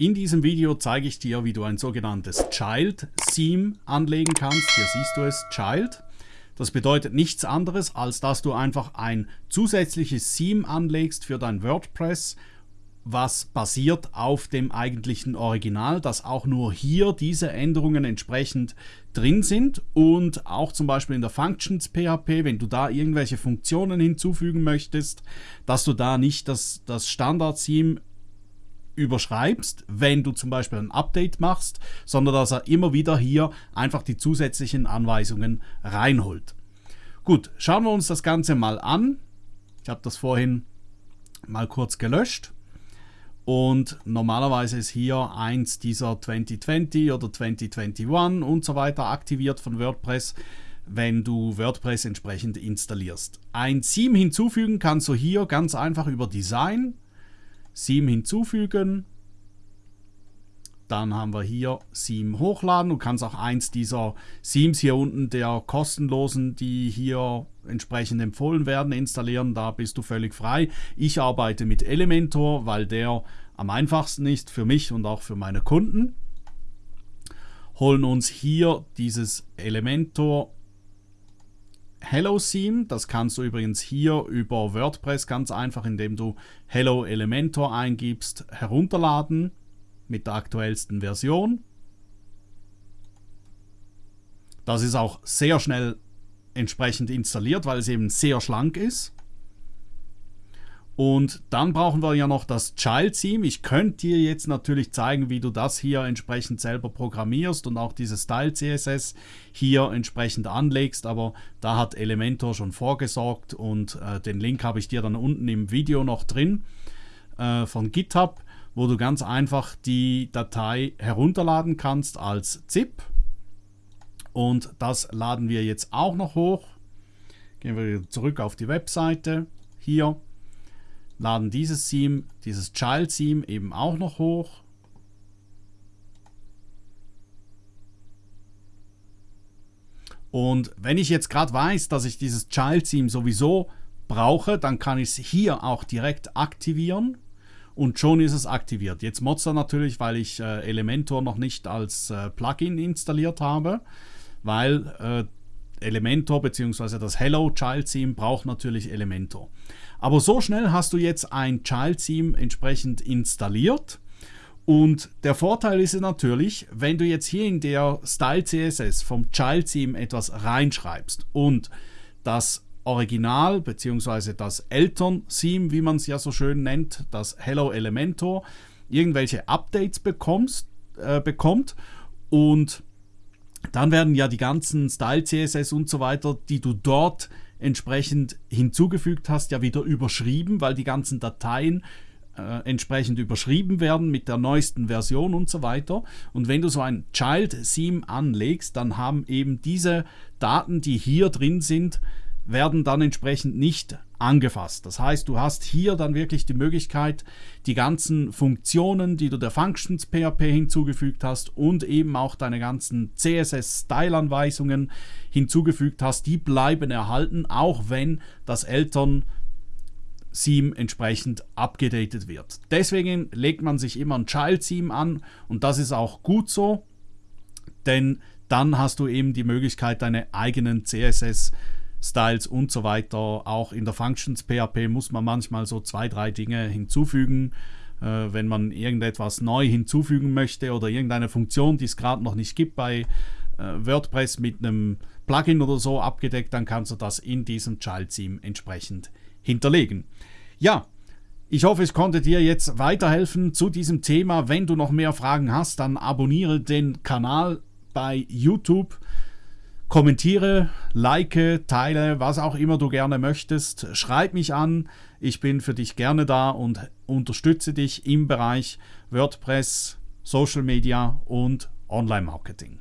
In diesem Video zeige ich dir, wie du ein sogenanntes Child Theme anlegen kannst. Hier siehst du es, Child. Das bedeutet nichts anderes, als dass du einfach ein zusätzliches Theme anlegst für dein WordPress, was basiert auf dem eigentlichen Original, dass auch nur hier diese Änderungen entsprechend drin sind und auch zum Beispiel in der Functions PHP, wenn du da irgendwelche Funktionen hinzufügen möchtest, dass du da nicht das, das Standard-Theme überschreibst, wenn du zum Beispiel ein Update machst, sondern dass er immer wieder hier einfach die zusätzlichen Anweisungen reinholt. Gut, schauen wir uns das Ganze mal an. Ich habe das vorhin mal kurz gelöscht. Und normalerweise ist hier eins dieser 2020 oder 2021 und so weiter aktiviert von WordPress, wenn du WordPress entsprechend installierst. Ein Theme hinzufügen kannst du hier ganz einfach über Design Theme hinzufügen. Dann haben wir hier Theme hochladen. Du kannst auch eins dieser Themes hier unten der kostenlosen, die hier entsprechend empfohlen werden, installieren. Da bist du völlig frei. Ich arbeite mit Elementor, weil der am einfachsten ist für mich und auch für meine Kunden. Holen uns hier dieses Elementor Hello Theme. Das kannst du übrigens hier über WordPress ganz einfach, indem du Hello Elementor eingibst, herunterladen mit der aktuellsten Version. Das ist auch sehr schnell entsprechend installiert, weil es eben sehr schlank ist. Und dann brauchen wir ja noch das Child Theme. Ich könnte dir jetzt natürlich zeigen, wie du das hier entsprechend selber programmierst und auch dieses Style CSS hier entsprechend anlegst, aber da hat Elementor schon vorgesorgt und äh, den Link habe ich dir dann unten im Video noch drin äh, von GitHub, wo du ganz einfach die Datei herunterladen kannst als ZIP. Und das laden wir jetzt auch noch hoch. Gehen wir zurück auf die Webseite. Hier laden dieses Theme, dieses Child Theme eben auch noch hoch. Und wenn ich jetzt gerade weiß, dass ich dieses Child Theme sowieso brauche, dann kann ich es hier auch direkt aktivieren und schon ist es aktiviert. Jetzt er natürlich, weil ich äh, Elementor noch nicht als äh, Plugin installiert habe, weil äh, Elementor bzw. das Hello Child Theme braucht natürlich Elementor. Aber so schnell hast du jetzt ein Child Theme entsprechend installiert. Und der Vorteil ist natürlich, wenn du jetzt hier in der Style CSS vom Child Theme etwas reinschreibst und das Original bzw. das Eltern-Theme, wie man es ja so schön nennt, das Hello Elementor, irgendwelche Updates bekommst, äh, bekommt und dann werden ja die ganzen Style CSS und so weiter, die du dort entsprechend hinzugefügt hast, ja wieder überschrieben, weil die ganzen Dateien äh, entsprechend überschrieben werden mit der neuesten Version und so weiter. Und wenn du so ein Child Theme anlegst, dann haben eben diese Daten, die hier drin sind, werden dann entsprechend nicht angefasst. Das heißt, du hast hier dann wirklich die Möglichkeit, die ganzen Funktionen, die du der Functions PHP hinzugefügt hast und eben auch deine ganzen CSS-Style-Anweisungen hinzugefügt hast, die bleiben erhalten, auch wenn das Eltern Theme entsprechend abgedatet wird. Deswegen legt man sich immer ein Child Theme an und das ist auch gut so, denn dann hast du eben die Möglichkeit, deine eigenen CSS Styles und so weiter. Auch in der Functions PHP muss man manchmal so zwei, drei Dinge hinzufügen. Äh, wenn man irgendetwas neu hinzufügen möchte oder irgendeine Funktion, die es gerade noch nicht gibt bei äh, WordPress mit einem Plugin oder so abgedeckt, dann kannst du das in diesem Child Theme entsprechend hinterlegen. Ja, ich hoffe, ich konnte dir jetzt weiterhelfen zu diesem Thema. Wenn du noch mehr Fragen hast, dann abonniere den Kanal bei YouTube. Kommentiere, like, teile, was auch immer du gerne möchtest. Schreib mich an. Ich bin für dich gerne da und unterstütze dich im Bereich WordPress, Social Media und Online Marketing.